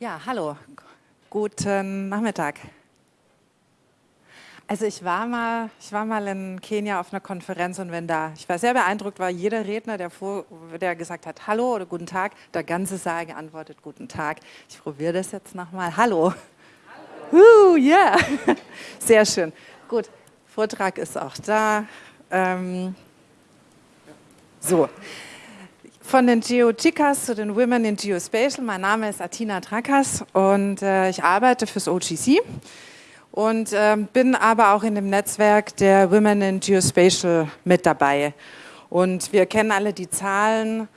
Ja, hallo, guten Nachmittag. Also ich war mal, ich war mal in Kenia auf einer Konferenz und wenn da, ich war sehr beeindruckt, war jeder Redner, der, vor, der gesagt hat Hallo oder Guten Tag, der ganze Saal geantwortet Guten Tag. Ich probiere das jetzt nochmal. Hallo. Hallo. Uh, yeah. Sehr schön. Gut, Vortrag ist auch da. Ähm, so. Von den GeoChicas zu den Women in Geospatial. Mein Name ist Atina Trakas und äh, ich arbeite fürs OGC und äh, bin aber auch in dem Netzwerk der Women in Geospatial mit dabei. Und wir kennen alle die Zahlen.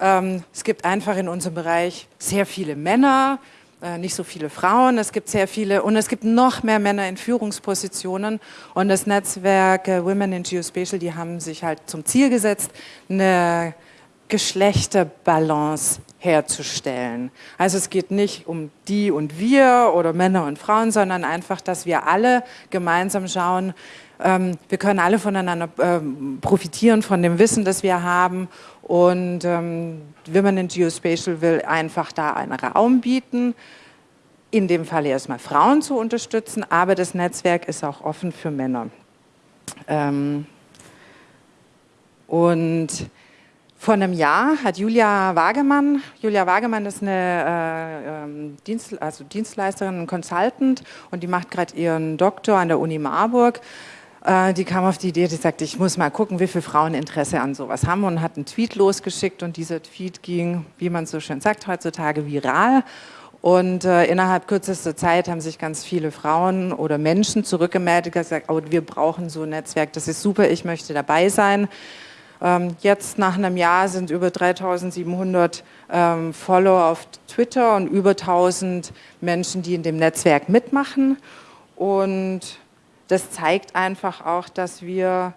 Ähm, es gibt einfach in unserem Bereich sehr viele Männer, äh, nicht so viele Frauen. Es gibt sehr viele und es gibt noch mehr Männer in Führungspositionen. Und das Netzwerk äh, Women in Geospatial, die haben sich halt zum Ziel gesetzt, eine Geschlechterbalance herzustellen. Also es geht nicht um die und wir oder Männer und Frauen, sondern einfach, dass wir alle gemeinsam schauen, ähm, wir können alle voneinander ähm, profitieren von dem Wissen, das wir haben und ähm, Women in Geospatial will einfach da einen Raum bieten, in dem Fall erstmal Frauen zu unterstützen, aber das Netzwerk ist auch offen für Männer. Ähm, und vor einem Jahr hat Julia Wagemann, Julia Wagemann ist eine äh, ähm, Dienst, also Dienstleisterin, Consultant und die macht gerade ihren Doktor an der Uni Marburg. Äh, die kam auf die Idee, die sagte, ich muss mal gucken, wie viele Frauen Interesse an sowas haben und hat einen Tweet losgeschickt und dieser Tweet ging, wie man so schön sagt heutzutage, viral. Und äh, innerhalb kürzester Zeit haben sich ganz viele Frauen oder Menschen zurückgemeldet gesagt, oh, wir brauchen so ein Netzwerk, das ist super, ich möchte dabei sein. Ähm, jetzt nach einem Jahr sind über 3700 ähm, Follower auf Twitter und über 1000 Menschen, die in dem Netzwerk mitmachen. Und das zeigt einfach auch, dass wir,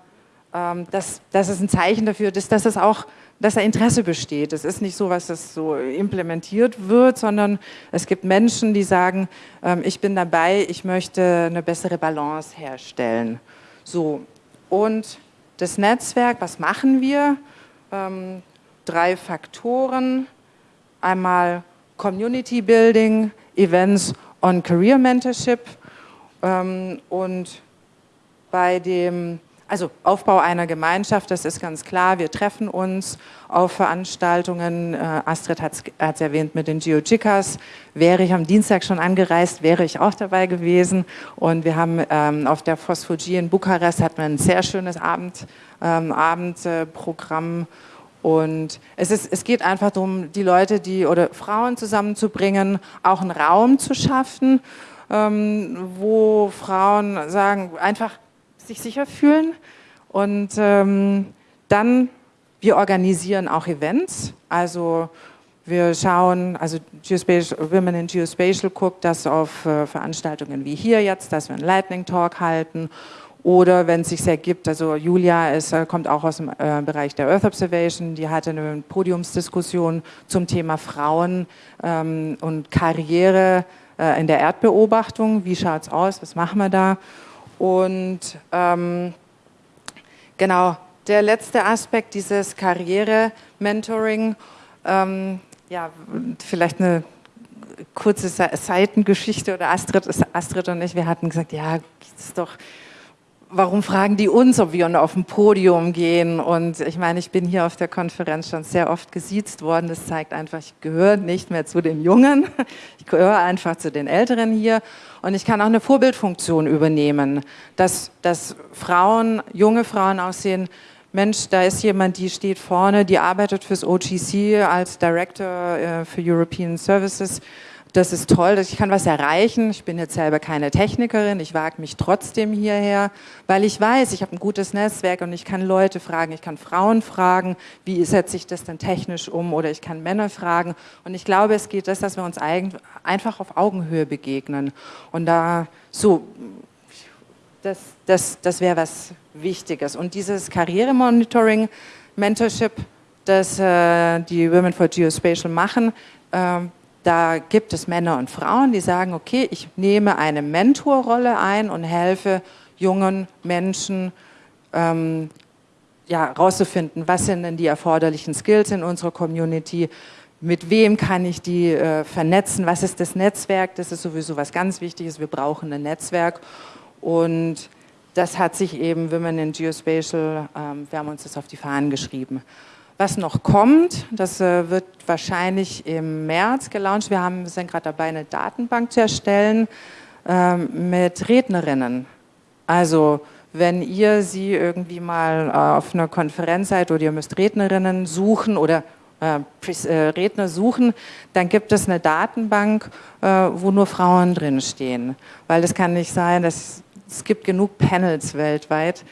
ähm, dass, dass es ein Zeichen dafür ist, dass es auch dass da Interesse besteht. Es ist nicht so, was das so implementiert wird, sondern es gibt Menschen, die sagen, ähm, ich bin dabei, ich möchte eine bessere Balance herstellen. So, und das Netzwerk, was machen wir? Ähm, drei Faktoren. Einmal Community Building, Events und Career Mentorship. Ähm, und bei dem also Aufbau einer Gemeinschaft, das ist ganz klar. Wir treffen uns auf Veranstaltungen. Äh, Astrid hat es erwähnt mit den GeoChicas. Wäre ich am Dienstag schon angereist, wäre ich auch dabei gewesen. Und wir haben ähm, auf der Phosphogie in Bukarest hatten wir ein sehr schönes Abend, ähm, Abendprogramm. Und es, ist, es geht einfach darum, die Leute die, oder Frauen zusammenzubringen, auch einen Raum zu schaffen, ähm, wo Frauen sagen, einfach sich sicher fühlen. Und ähm, dann, wir organisieren auch Events, also wir schauen, also Geospatial, Women in Geospatial guckt das auf äh, Veranstaltungen wie hier jetzt, dass wir einen Lightning Talk halten oder wenn es sich ergibt, also Julia ist, äh, kommt auch aus dem äh, Bereich der Earth Observation, die hatte eine Podiumsdiskussion zum Thema Frauen ähm, und Karriere äh, in der Erdbeobachtung. Wie schaut es aus, was machen wir da? Und ähm, genau, der letzte Aspekt dieses Karriere-Mentoring, ähm, ja, vielleicht eine kurze Seitengeschichte oder Astrid, Astrid und ich, wir hatten gesagt, ja, ist doch warum fragen die uns, ob wir auf ein Podium gehen? Und ich meine, ich bin hier auf der Konferenz schon sehr oft gesiezt worden. Das zeigt einfach, ich gehöre nicht mehr zu den Jungen. Ich gehöre einfach zu den Älteren hier. Und ich kann auch eine Vorbildfunktion übernehmen, dass, dass Frauen, junge Frauen aussehen, Mensch, da ist jemand, die steht vorne, die arbeitet fürs OGC als Director äh, für European Services das ist toll, ich kann was erreichen. Ich bin jetzt selber keine Technikerin, ich wage mich trotzdem hierher, weil ich weiß, ich habe ein gutes Netzwerk und ich kann Leute fragen, ich kann Frauen fragen, wie setze ich das denn technisch um oder ich kann Männer fragen. Und ich glaube, es geht das, dass wir uns einfach auf Augenhöhe begegnen. Und da so, das, das, das wäre was Wichtiges. Und dieses Karrieremonitoring, Mentorship, das äh, die Women for Geospatial machen, äh, da gibt es Männer und Frauen, die sagen, okay, ich nehme eine Mentorrolle ein und helfe jungen Menschen, ähm, ja, rauszufinden, was sind denn die erforderlichen Skills in unserer Community, mit wem kann ich die äh, vernetzen, was ist das Netzwerk, das ist sowieso was ganz Wichtiges, wir brauchen ein Netzwerk. Und das hat sich eben Women in Geospatial, ähm, wir haben uns das auf die Fahnen geschrieben. Was noch kommt, das äh, wird wahrscheinlich im März gelauncht, wir haben, sind gerade dabei, eine Datenbank zu erstellen ähm, mit Rednerinnen. Also wenn ihr sie irgendwie mal äh, auf einer Konferenz seid oder ihr müsst Rednerinnen suchen oder äh, Redner suchen, dann gibt es eine Datenbank, wo nur Frauen drinstehen. Weil das kann nicht sein, dass, es gibt genug Panels weltweit,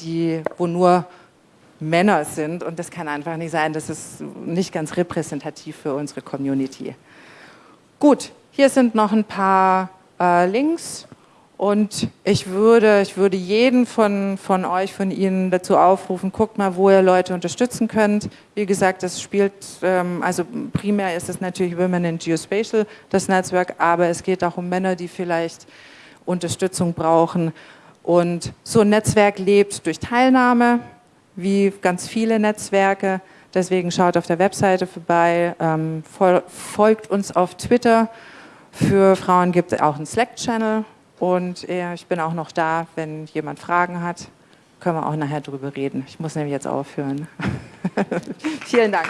die, wo nur Männer sind und das kann einfach nicht sein, das ist nicht ganz repräsentativ für unsere Community. Gut, hier sind noch ein paar Links und ich würde, ich würde jeden von, von euch, von Ihnen dazu aufrufen, guckt mal, wo ihr Leute unterstützen könnt. Wie gesagt, das spielt, ähm, also primär ist es natürlich Women in Geospatial, das Netzwerk, aber es geht auch um Männer, die vielleicht Unterstützung brauchen. Und so ein Netzwerk lebt durch Teilnahme, wie ganz viele Netzwerke. Deswegen schaut auf der Webseite vorbei, ähm, folgt uns auf Twitter. Für Frauen gibt es auch einen Slack-Channel, und äh, ich bin auch noch da, wenn jemand Fragen hat, können wir auch nachher drüber reden. Ich muss nämlich jetzt aufhören. Vielen Dank.